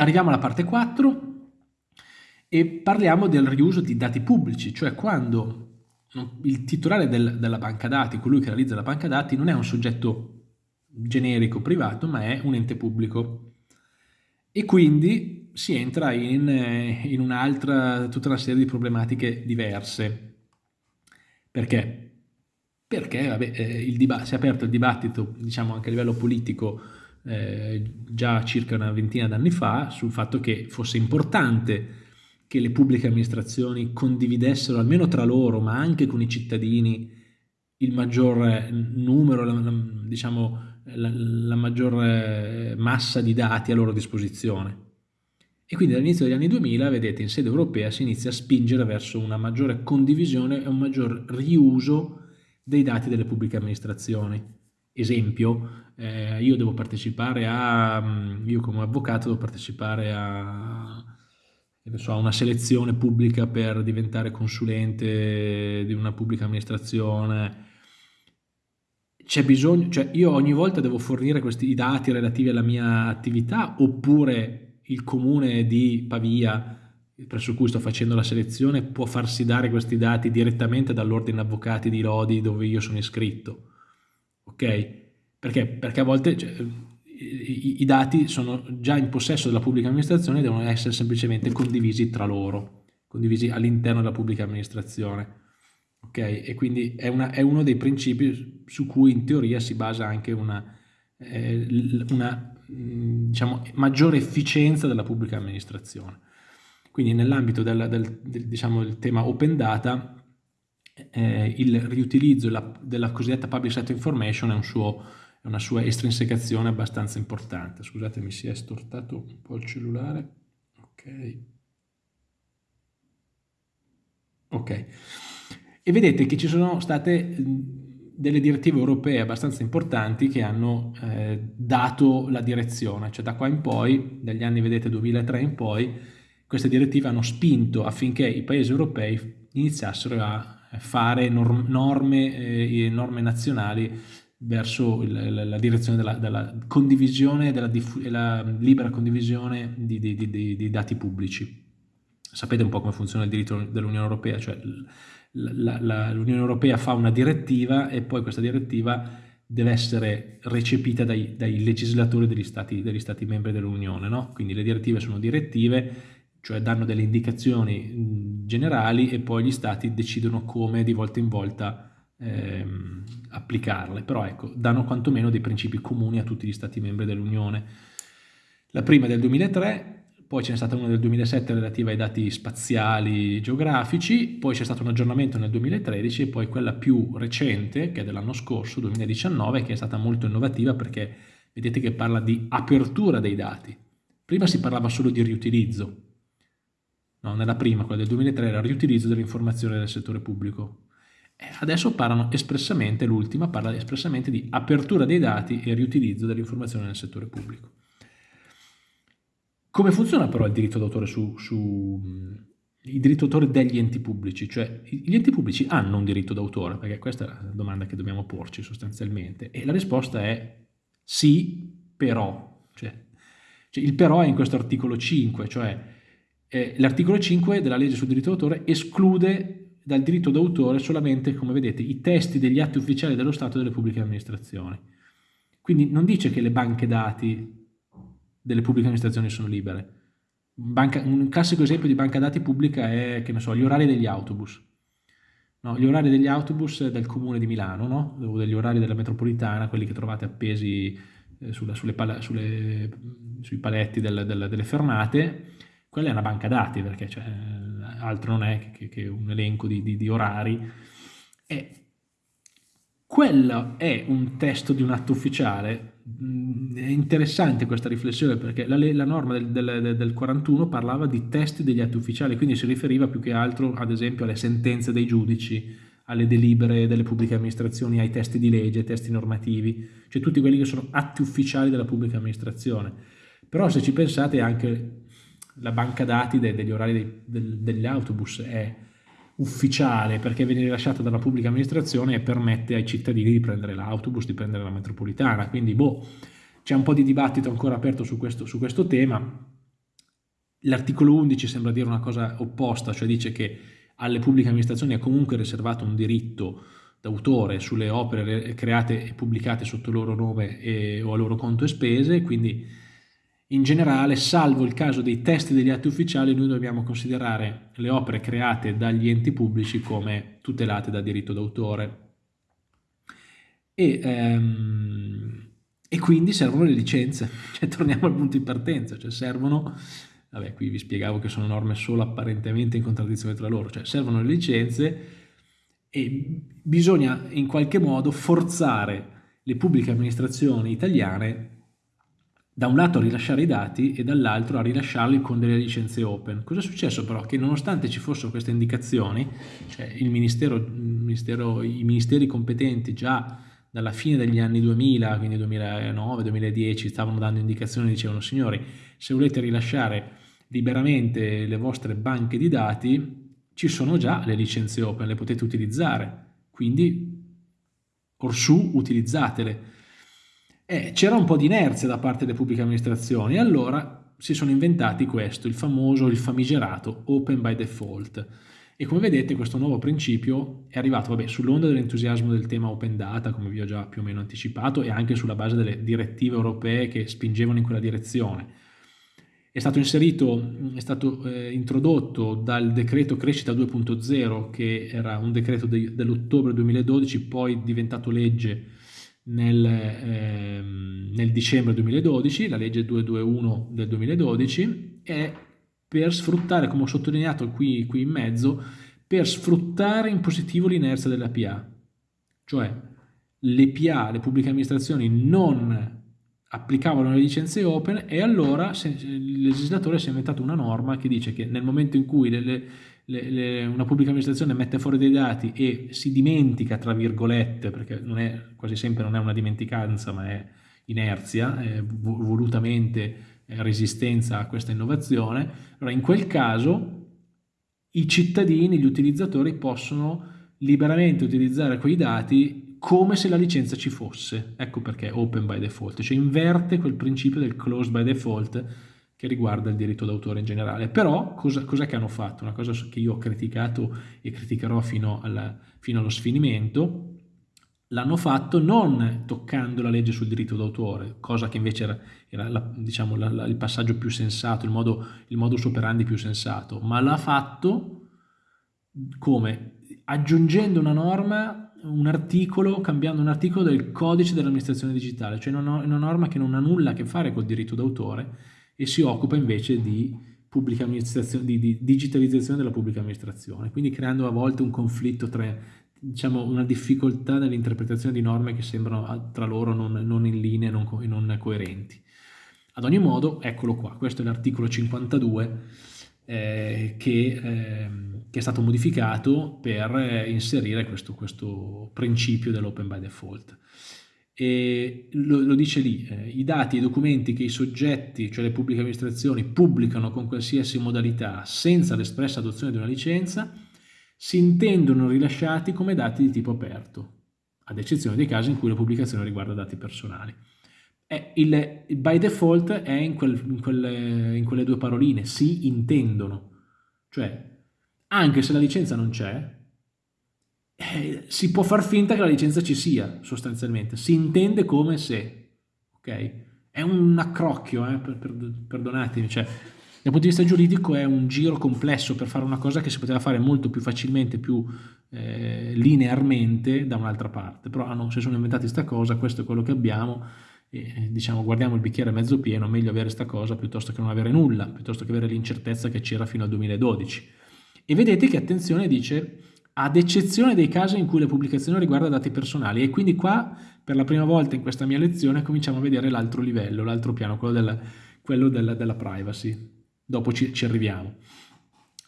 arriviamo alla parte 4 e parliamo del riuso di dati pubblici, cioè quando il titolare del, della banca dati, colui che realizza la banca dati, non è un soggetto generico privato, ma è un ente pubblico. E quindi si entra in, in un'altra, tutta una serie di problematiche diverse. Perché? Perché vabbè, eh, si è aperto il dibattito, diciamo anche a livello politico, eh, già circa una ventina d'anni fa, sul fatto che fosse importante che le pubbliche amministrazioni condividessero almeno tra loro, ma anche con i cittadini, il maggior numero, la, la, diciamo, la, la maggior massa di dati a loro disposizione. E quindi dall'inizio degli anni 2000, vedete, in sede europea si inizia a spingere verso una maggiore condivisione e un maggior riuso dei dati delle pubbliche amministrazioni. Esempio, eh, io devo partecipare a, io come avvocato devo partecipare a, so, una selezione pubblica per diventare consulente di una pubblica amministrazione, c'è bisogno, cioè io ogni volta devo fornire questi dati relativi alla mia attività oppure il comune di Pavia presso cui sto facendo la selezione può farsi dare questi dati direttamente dall'ordine avvocati di Lodi dove io sono iscritto ok? Perché? Perché a volte cioè, i, i, dati sono già in possesso della pubblica amministrazione e devono essere semplicemente condivisi tra loro, condivisi all'interno della pubblica amministrazione. Ok? E quindi è, una, è, uno dei principi su cui in teoria si basa anche una, eh, una diciamo, maggiore efficienza della pubblica amministrazione. Quindi nell'ambito del, del, del, diciamo, tema open data eh, il riutilizzo la, della cosiddetta public sector information è suo è una sua estrinsecazione abbastanza importante. Scusate, mi si è stortato un po' il cellulare. Ok. Ok. E vedete che ci sono state delle direttive europee abbastanza importanti che hanno eh, dato la direzione, cioè da qua in poi, dagli anni vedete 2003 in poi, queste direttive hanno spinto affinché i paesi europei iniziassero a fare norme, eh, norme nazionali verso la, la, direzione della, della condivisione e della libera condivisione di, di, di, di, dati pubblici. Sapete un po' come funziona il diritto dell'Unione Europea, cioè l'Unione Europea fa una direttiva e poi questa direttiva deve essere recepita dai, dai legislatori degli stati, degli stati membri dell'Unione, no? quindi le direttive sono direttive, cioè danno delle indicazioni generali e poi gli stati decidono come di volta in volta ehm, applicarle, però ecco, danno quantomeno dei principi comuni a tutti gli stati membri dell'Unione. La prima è del 2003, poi ce n'è stata una del 2007 relativa ai dati spaziali geografici, poi c'è stato un aggiornamento nel 2013 e poi quella più recente, che è dell'anno scorso, 2019, che è stata molto innovativa perché vedete che parla di apertura dei dati. Prima si parlava solo di riutilizzo, no, nella prima, quella del 2003, era riutilizzo delle informazioni del settore pubblico. Adesso parlano espressamente, l'ultima parla espressamente di apertura dei dati e riutilizzo delle informazioni nel settore pubblico. Come funziona però il diritto d'autore su, su il diritto d'autore degli enti pubblici? Cioè gli enti pubblici hanno un diritto d'autore? Perché questa è la domanda che dobbiamo porci sostanzialmente e la risposta è sì, però. Cioè, cioè il però è in questo articolo 5, cioè eh, l'articolo 5 della legge sul diritto d'autore esclude dal diritto d'autore solamente, come vedete, i testi degli atti ufficiali dello Stato e delle pubbliche amministrazioni. Quindi non dice che le banche dati delle pubbliche amministrazioni sono libere. Banca, un classico esempio di banca dati pubblica è, che ne so, gli orari degli autobus. No, gli orari degli autobus del comune di Milano, no? o degli orari della metropolitana, quelli che trovate appesi eh, sulla, sulle, sulle, sui paletti del, del, delle fermate, quella è una banca dati perché cioè, altro non è che, che un elenco di, di, di orari. E quello è un testo di un atto ufficiale. Mm, è interessante questa riflessione perché la, la norma del, del, del, 41 parlava di testi degli atti ufficiali, quindi si riferiva più che altro ad esempio alle sentenze dei giudici, alle delibere delle pubbliche amministrazioni, ai testi di legge, ai testi normativi, cioè tutti quelli che sono atti ufficiali della pubblica amministrazione. Però se ci pensate anche la banca dati de, degli orari dei, del, degli autobus è ufficiale perché viene rilasciata dalla pubblica amministrazione e permette ai cittadini di prendere l'autobus, di prendere la metropolitana, quindi boh, c'è un po' di dibattito ancora aperto su questo, su questo tema, L'articolo 11 sembra dire una cosa opposta, cioè dice che alle pubbliche amministrazioni è comunque riservato un diritto d'autore sulle opere create e pubblicate sotto loro nome e, o a loro conto e spese, quindi in generale, salvo il caso dei testi degli atti ufficiali, noi dobbiamo considerare le opere create dagli enti pubblici come tutelate da diritto d'autore. E, ehm, e, quindi servono le licenze, cioè torniamo al punto di partenza, cioè servono, vabbè qui vi spiegavo che sono norme solo apparentemente in contraddizione tra loro, cioè servono le licenze e bisogna in qualche modo forzare le pubbliche amministrazioni italiane da un lato a rilasciare i dati e dall'altro a rilasciarli con delle licenze open. Cosa è successo però? Che nonostante ci fossero queste indicazioni, cioè ministero, ministero, i ministeri competenti già dalla fine degli anni 2000, quindi 2009-2010, stavano dando indicazioni e dicevano signori, se volete rilasciare liberamente le vostre banche di dati, ci sono già le licenze open, le potete utilizzare, quindi orsù utilizzatele eh, c'era un po' di inerzia da parte delle pubbliche amministrazioni allora si sono inventati questo, il famoso, il famigerato Open by Default. E come vedete questo nuovo principio è arrivato sull'onda dell'entusiasmo del tema Open Data, come vi ho già più o meno anticipato, e anche sulla base delle direttive europee che spingevano in quella direzione. È stato inserito, è stato eh, introdotto dal decreto crescita 2.0, che era un decreto de dell'ottobre 2012, poi diventato legge nel, ehm, nel, dicembre 2012, la legge 221 del 2012, è per sfruttare, come ho sottolineato qui, qui in mezzo, per sfruttare in positivo l'inerzia della PA. Cioè le PA, le pubbliche amministrazioni, non applicavano le licenze open e allora il legislatore si è inventato una norma che dice che nel momento in cui le, le, le, una pubblica amministrazione mette fuori dei dati e si dimentica, tra virgolette, perché è, quasi sempre non è una dimenticanza ma è inerzia, è volutamente resistenza a questa innovazione, allora in quel caso i cittadini, gli utilizzatori possono liberamente utilizzare quei dati come se la licenza ci fosse. Ecco perché open by default, cioè inverte quel principio del closed by default che riguarda il diritto d'autore in generale. Però cosa, cos'è che hanno fatto? Una cosa che io ho criticato e criticherò fino, alla, fino allo sfinimento, l'hanno fatto non toccando la legge sul diritto d'autore, cosa che invece era, era la, diciamo, la, la, il passaggio più sensato, il modo, il modus operandi più sensato, ma l'ha fatto come? Aggiungendo una norma, un articolo, cambiando un articolo del codice dell'amministrazione digitale, cioè una, una norma che non ha nulla a che fare col diritto d'autore, e si occupa invece di, di, di digitalizzazione della pubblica amministrazione, quindi creando a volte un conflitto tra diciamo, una difficoltà nell'interpretazione di norme che sembrano tra loro non, non in linea non, non, coerenti. Ad ogni modo, eccolo qua, questo è l'articolo 52 eh, che, eh, che, è stato modificato per inserire questo, questo principio dell'open by default. E lo, lo dice lì, eh, i dati e i documenti che i soggetti, cioè le pubbliche amministrazioni, pubblicano con qualsiasi modalità senza l'espressa adozione di una licenza, si intendono rilasciati come dati di tipo aperto, ad eccezione dei casi in cui la pubblicazione riguarda dati personali. Eh, il, by default è in, quel, in, quelle, in quelle due paroline, si intendono, cioè anche se la licenza non c'è, eh, si può far finta che la licenza ci sia, sostanzialmente. Si intende come se, ok? È un accrocchio, eh, per, per, perdonatemi, cioè, dal punto di vista giuridico è un giro complesso per fare una cosa che si poteva fare molto più facilmente, più eh, linearmente da un'altra parte. Però ah no, se sono inventati questa cosa, questo è quello che abbiamo, e, diciamo guardiamo il bicchiere mezzo pieno, meglio avere questa cosa piuttosto che non avere nulla, piuttosto che avere l'incertezza che c'era fino al 2012. E vedete che attenzione dice ad eccezione dei casi in cui la pubblicazione riguarda dati personali e quindi qua per la prima volta in questa mia lezione cominciamo a vedere l'altro livello, l'altro piano, quello, del, quello della, della, privacy. Dopo ci, ci arriviamo.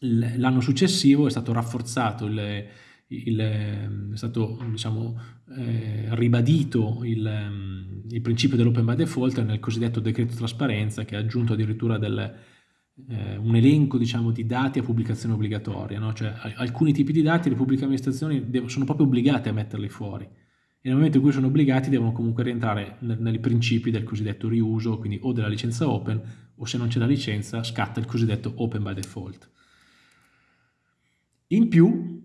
L'anno successivo è stato rafforzato il, il, è stato diciamo, eh, ribadito il, il principio dell'open by default nel cosiddetto decreto trasparenza che ha aggiunto addirittura del, eh, un elenco diciamo, di dati a pubblicazione obbligatoria, no? cioè alcuni tipi di dati le pubbliche amministrazioni sono proprio obbligate a metterli fuori e nel momento in cui sono obbligati devono comunque rientrare nei principi del cosiddetto riuso, quindi o della licenza open o se non c'è la licenza scatta il cosiddetto open by default. In più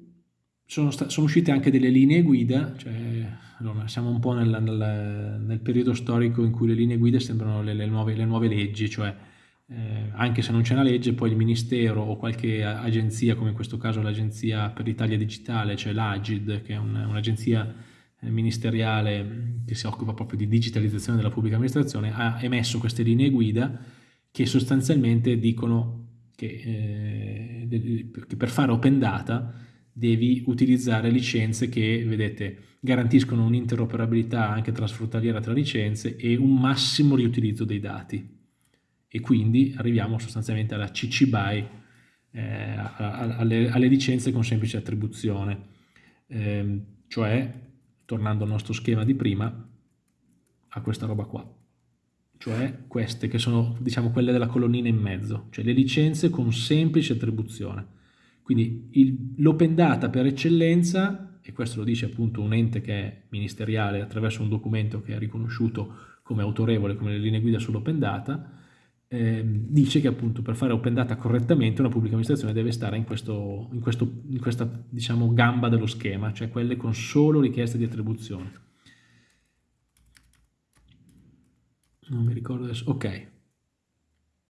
sono, sono uscite anche delle linee guida, cioè, allora, siamo un po' nel, nel, nel, periodo storico in cui le linee guida sembrano le, le, nuove, le nuove, leggi, cioè eh, anche se non c'è una legge, poi il Ministero o qualche agenzia, come in questo caso l'Agenzia per l'Italia Digitale, cioè l'Agid, che è un, un'agenzia eh, ministeriale che si occupa proprio di digitalizzazione della pubblica amministrazione, ha emesso queste linee guida che sostanzialmente dicono che, eh, che per fare open data devi utilizzare licenze che, vedete, garantiscono un'interoperabilità anche transfrontaliera tra licenze e un massimo riutilizzo dei dati. E quindi arriviamo sostanzialmente alla CC BY, eh, alle, alle, licenze con semplice attribuzione, eh, cioè, tornando al nostro schema di prima, a questa roba qua. Cioè queste che sono diciamo quelle della colonnina in mezzo, cioè le licenze con semplice attribuzione. Quindi l'open data per eccellenza, e questo lo dice appunto un ente che è ministeriale attraverso un documento che è riconosciuto come autorevole come le linee guida sull'open data, eh, dice che appunto per fare open data correttamente una pubblica amministrazione deve stare in, questo, in, questo, in questa diciamo, gamba dello schema, cioè quelle con solo richieste di attribuzione. non mi ricordo adesso, ok,